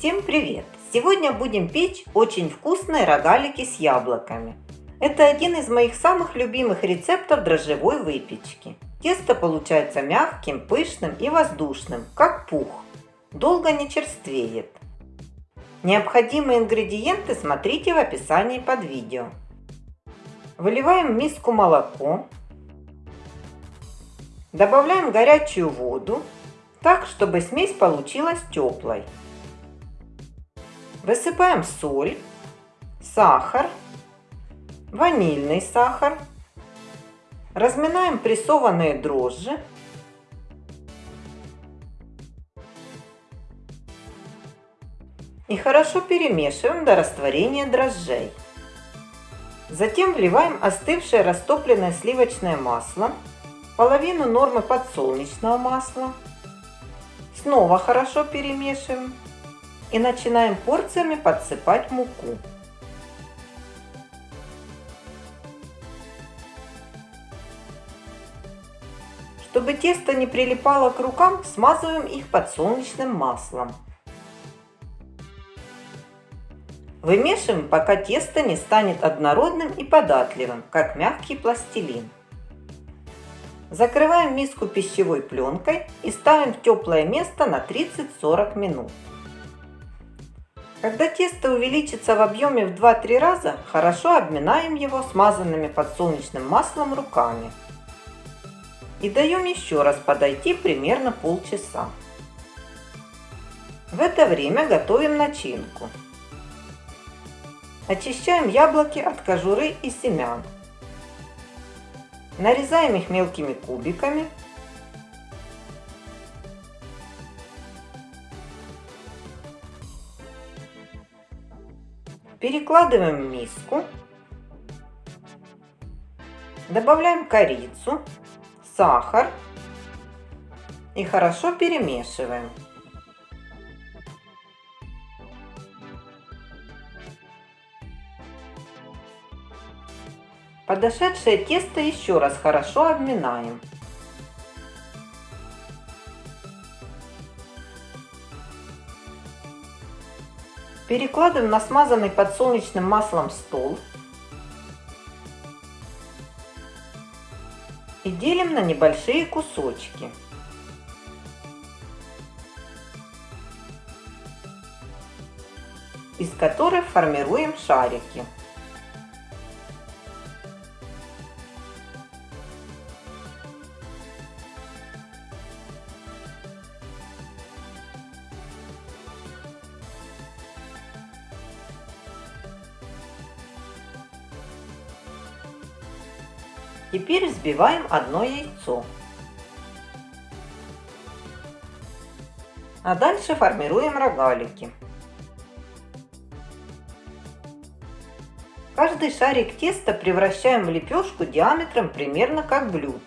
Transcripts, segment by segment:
Всем привет! Сегодня будем печь очень вкусные рогалики с яблоками. Это один из моих самых любимых рецептов дрожжевой выпечки. Тесто получается мягким, пышным и воздушным, как пух. Долго не черствеет. Необходимые ингредиенты смотрите в описании под видео. Выливаем в миску молоко. Добавляем горячую воду, так, чтобы смесь получилась теплой. Высыпаем соль, сахар, ванильный сахар. Разминаем прессованные дрожжи. И хорошо перемешиваем до растворения дрожжей. Затем вливаем остывшее растопленное сливочное масло, половину нормы подсолнечного масла. Снова хорошо перемешиваем и начинаем порциями подсыпать муку. Чтобы тесто не прилипало к рукам, смазываем их подсолнечным маслом. Вымешиваем, пока тесто не станет однородным и податливым, как мягкий пластилин. Закрываем миску пищевой пленкой и ставим в теплое место на 30-40 минут. Когда тесто увеличится в объеме в 2-3 раза, хорошо обминаем его смазанными подсолнечным маслом руками. И даем еще раз подойти примерно полчаса. В это время готовим начинку. Очищаем яблоки от кожуры и семян. Нарезаем их мелкими кубиками Перекладываем в миску. Добавляем корицу, сахар и хорошо перемешиваем. Подошедшее тесто еще раз хорошо обминаем. Перекладываем на смазанный подсолнечным маслом стол. И делим на небольшие кусочки. из которых формируем шарики. Теперь взбиваем одно яйцо. А дальше формируем рогалики. Каждый шарик теста превращаем в лепешку диаметром примерно как блюдце.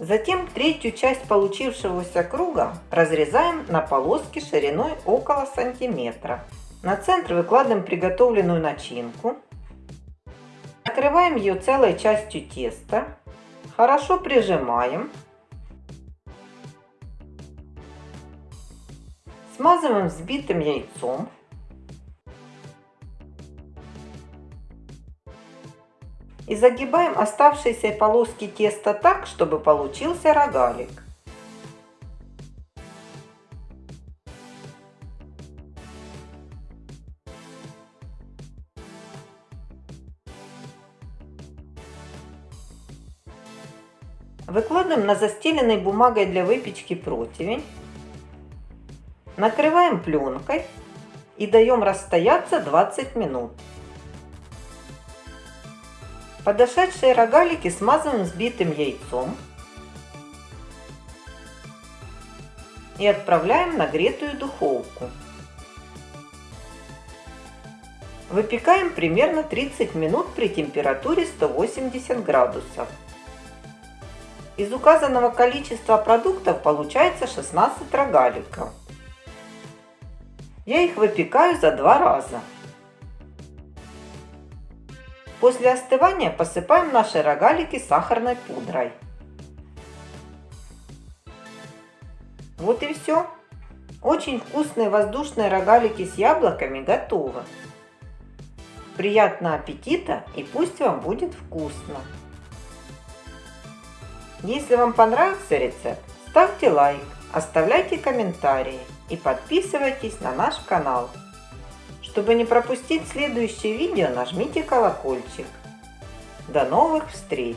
Затем третью часть получившегося круга разрезаем на полоски шириной около сантиметра. На центр выкладываем приготовленную начинку. Накрываем ее целой частью теста. Хорошо прижимаем. Смазываем взбитым яйцом. И загибаем оставшиеся полоски теста так, чтобы получился рогалик. Выкладываем на застеленный бумагой для выпечки противень. Накрываем пленкой и даем расстояться 20 минут. Подошедшие рогалики смазываем взбитым яйцом и отправляем в нагретую духовку. Выпекаем примерно 30 минут при температуре 180 градусов. Из указанного количества продуктов получается 16 рогаликов. Я их выпекаю за два раза. После остывания посыпаем наши рогалики сахарной пудрой. Вот и все. Очень вкусные воздушные рогалики с яблоками готовы. Приятного аппетита и пусть вам будет вкусно! Если вам понравился рецепт, ставьте лайк, оставляйте комментарии и подписывайтесь на наш канал. Чтобы не пропустить следующее видео, нажмите колокольчик. До новых встреч!